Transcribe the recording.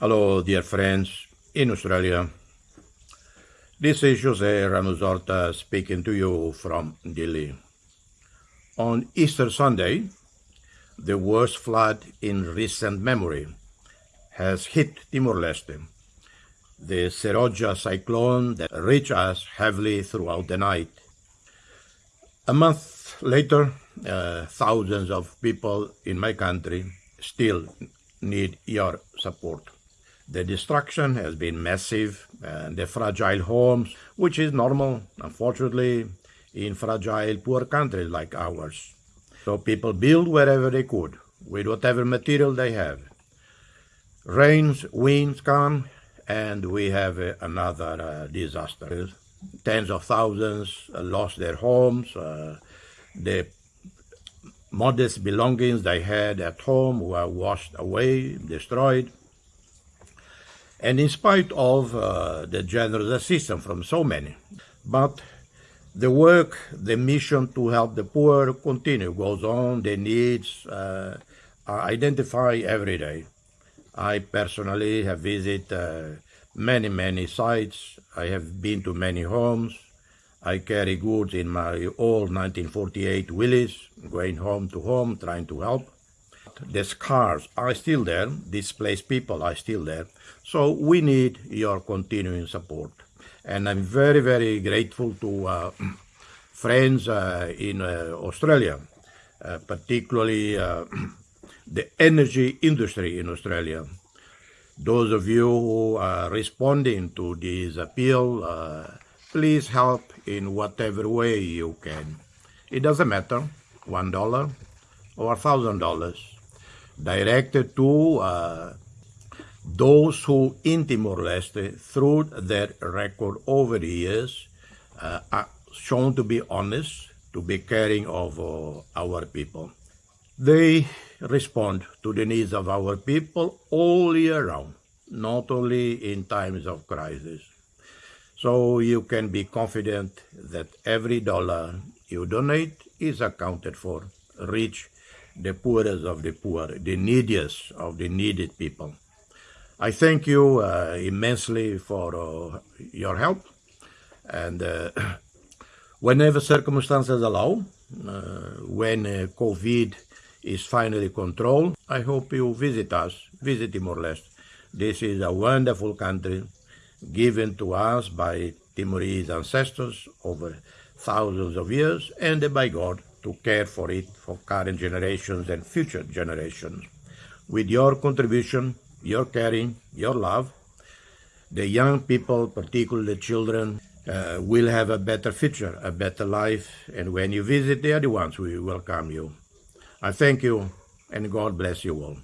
Hello, dear friends in Australia. This is Jose Ramos speaking to you from Dili. On Easter Sunday, the worst flood in recent memory has hit Timor-Leste. The Seroja cyclone that reached us heavily throughout the night. A month later, uh, thousands of people in my country still need your support. The destruction has been massive, and the fragile homes, which is normal, unfortunately, in fragile, poor countries like ours. So people build wherever they could, with whatever material they have. Rains, winds come, and we have another uh, disaster. Tens of thousands uh, lost their homes. Uh, the modest belongings they had at home were washed away, destroyed. And in spite of uh, the generous assistance from so many, but the work, the mission to help the poor continue, goes on, the needs uh, are identified every day. I personally have visited uh, many, many sites. I have been to many homes. I carry goods in my old 1948 Willys, going home to home, trying to help. The scars are still there, displaced people are still there. So we need your continuing support. And I'm very, very grateful to uh, friends uh, in uh, Australia, uh, particularly uh, the energy industry in Australia. Those of you who are responding to this appeal, uh, please help in whatever way you can. It doesn't matter, one dollar or a thousand dollars, directed to uh, those who in Timor-Leste, through their record over the years, uh, are shown to be honest, to be caring of uh, our people. They respond to the needs of our people all year round, not only in times of crisis. So you can be confident that every dollar you donate is accounted for, reach the poorest of the poor, the neediest of the needed people. I thank you uh, immensely for uh, your help and uh, whenever circumstances allow, uh, when uh, COVID is finally controlled, I hope you visit us, visit Timor-Leste. This is a wonderful country given to us by Timorese ancestors over thousands of years and by God to care for it for current generations and future generations. With your contribution, your caring, your love, the young people, particularly the children, uh, will have a better future, a better life, and when you visit, they are the ones who will welcome you. I thank you, and God bless you all.